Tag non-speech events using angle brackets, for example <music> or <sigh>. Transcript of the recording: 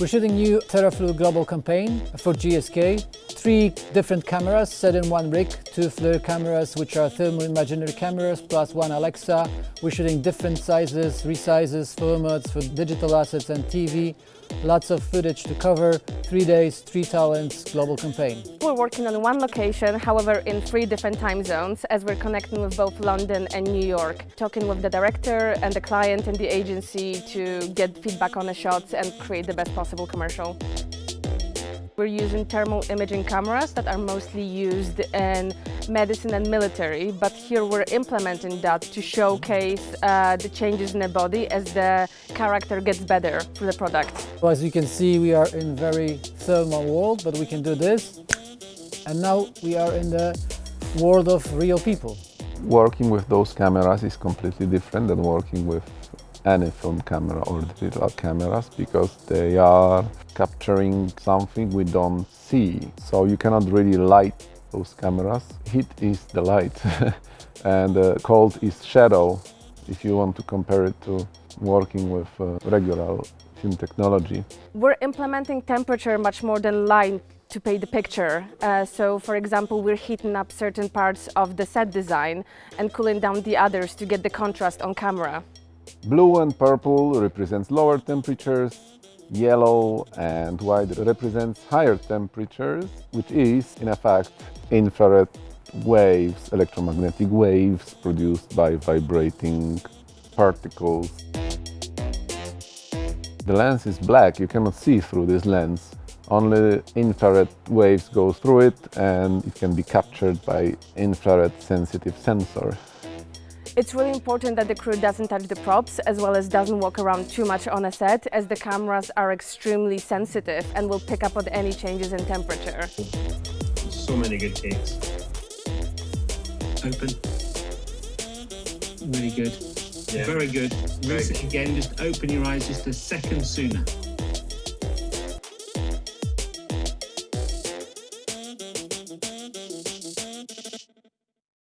We're shooting new Theraflu global campaign for GSK. Three different cameras set in one rig, two FLIR cameras which are thermal imaginary cameras plus one Alexa. We're shooting different sizes, resizes, formats for digital assets and TV. Lots of footage to cover, three days, three talents, global campaign. We're working on one location, however in three different time zones as we're connecting with both London and New York, talking with the director and the client and the agency to get feedback on the shots and create the best possible commercial. We're using thermal imaging cameras that are mostly used in medicine and military, but here we're implementing that to showcase uh, the changes in the body as the character gets better for the product. Well, as you can see, we are in very thermal world, but we can do this. And now we are in the world of real people. Working with those cameras is completely different than working with any film camera or digital cameras because they are capturing something we don't see. So you cannot really light those cameras. Heat is the light <laughs> and uh, cold is shadow if you want to compare it to working with uh, regular film technology. We're implementing temperature much more than light to paint the picture. Uh, so, for example, we're heating up certain parts of the set design and cooling down the others to get the contrast on camera. Blue and purple represents lower temperatures, yellow and white represents higher temperatures, which is, in effect, infrared waves, electromagnetic waves produced by vibrating particles. The lens is black, you cannot see through this lens. Only infrared waves go through it and it can be captured by infrared sensitive sensor. It's really important that the crew doesn't touch the props as well as doesn't walk around too much on a set as the cameras are extremely sensitive and will pick up on any changes in temperature. So many good takes. Open. Really good. Yeah. Very good. Very good. again, just open your eyes just a second sooner.